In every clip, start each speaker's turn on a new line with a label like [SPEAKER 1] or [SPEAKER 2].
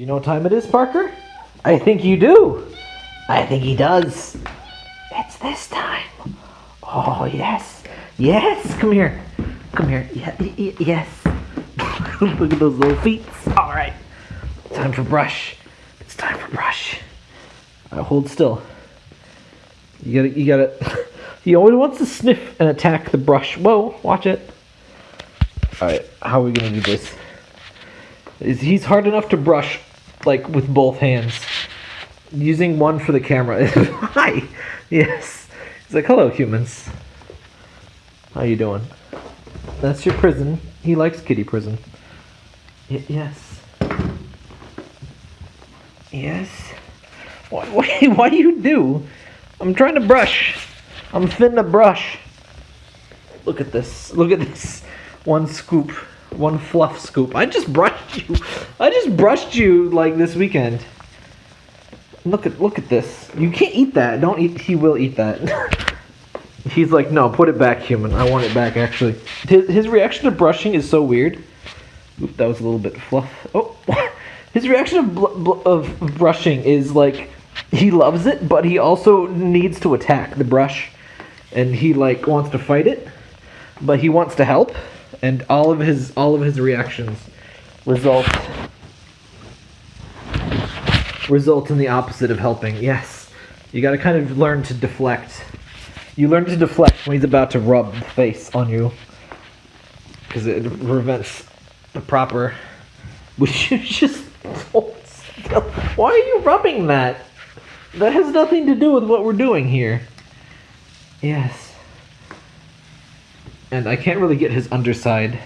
[SPEAKER 1] Do you know what time it is, Parker? I think you do. I think he does. It's this time. Oh, yes. Yes, come here. Come here. Yeah, yes. Look at those little feet. All right. Time for brush. It's time for brush. Right, hold still. You gotta, you gotta. He always wants to sniff and attack the brush. Whoa, watch it. All right, how are we gonna do this? Is he's hard enough to brush, like with both hands. Using one for the camera. Hi. Yes. He's like, hello, humans. How you doing? That's your prison. He likes kitty prison. Y- yes. Yes. Why, why, why you do? I'm trying to brush. I'm finna brush. Look at this. Look at this. One scoop. One fluff scoop. I just brushed you. I just brushed you like this weekend. Look at look at this. You can't eat that. Don't eat. He will eat that. He's like, no, put it back, human. I want it back. Actually, his his reaction to brushing is so weird. Oop, that was a little bit fluff. Oh, his reaction of of brushing is like he loves it, but he also needs to attack the brush, and he like wants to fight it, but he wants to help, and all of his all of his reactions result result in the opposite of helping. Yes, you got to kind of learn to deflect. You learn to deflect when he's about to rub the face on you, because it prevents the proper. Would you just hold still? Why are you rubbing that? That has nothing to do with what we're doing here. Yes. And I can't really get his underside,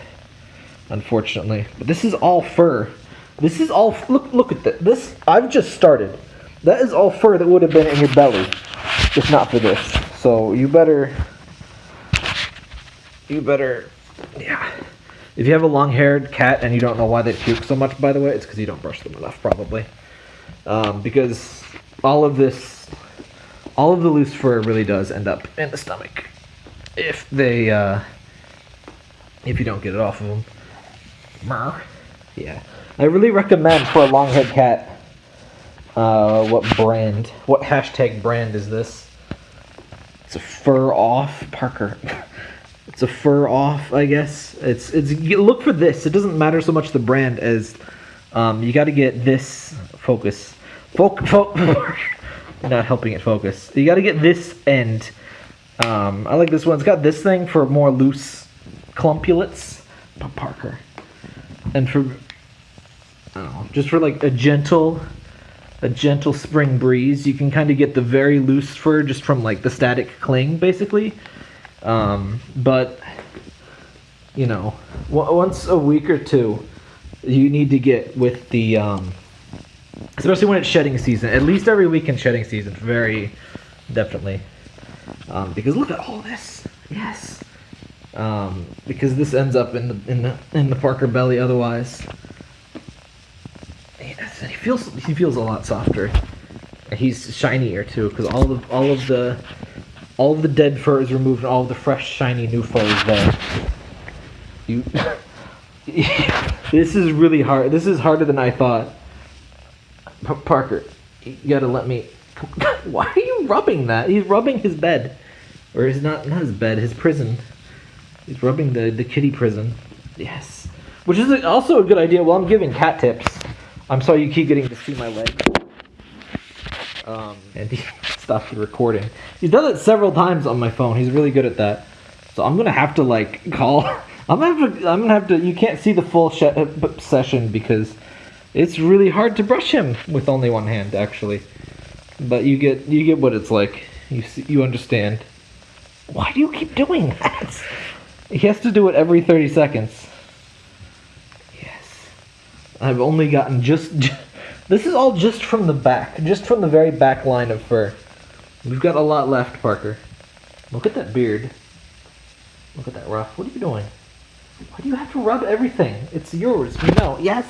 [SPEAKER 1] unfortunately. But this is all fur. This is all. Look, look at this. This I've just started. That is all fur that would have been in your belly, if not for this. So you better. You better. Yeah. If you have a long-haired cat and you don't know why they puke so much, by the way, it's because you don't brush them enough, probably. Um, because all of this, all of the loose fur really does end up in the stomach if they, uh, if you don't get it off of them. Mer. Yeah, I really recommend for a long-haired cat. Uh, what brand? What hashtag brand is this? It's a fur off, Parker. it's a fur off, I guess. It's it's look for this. It doesn't matter so much the brand as um, you got to get this focus. Foc fo- not helping it focus. You got to get this end. Um, I like this one. It's got this thing for more loose clumpulates. Pa- Parker. And for I don't know, just for like a gentle a gentle spring breeze. You can kind of get the very loose fur just from like the static cling, basically. Um, but you know, w- once a week or two, you need to get with the, um, especially when it's shedding season. At least every week in shedding season, very definitely. Um, because look at all this. Yes. Um, because this ends up in the in the in the Parker belly otherwise. Yes, and he feels he feels a lot softer. And he's shinier too, because all of all of the all of the dead fur is removed, and all of the fresh, shiny new fur is there. You, this is really hard. This is harder than I thought. Parker, you gotta let me. Why are you rubbing that? He's rubbing his bed, or his not not his bed, his prison. He's rubbing the the kitty prison. Yes, which is also a good idea. While I'm giving cat tips, I'm sorry you keep getting to see my leg. Um, and he stopped the recording. He's done it several times on my phone. He's really good at that. So I'm gonna have to like call. I'm gonna have to. I'm gonna have to. You can't see the full uh, session because it's really hard to brush him with only one hand, actually. But you get you get what it's like. You see, you understand. Why do you keep doing that? He has to do it every 30 seconds. Yes. I've only gotten just. This is all just from the back, just from the very back line of fur. We've got a lot left, Parker. Look at that beard. Look at that ruff. What are you doing? Why do you have to rub everything? It's yours. Know. Yes.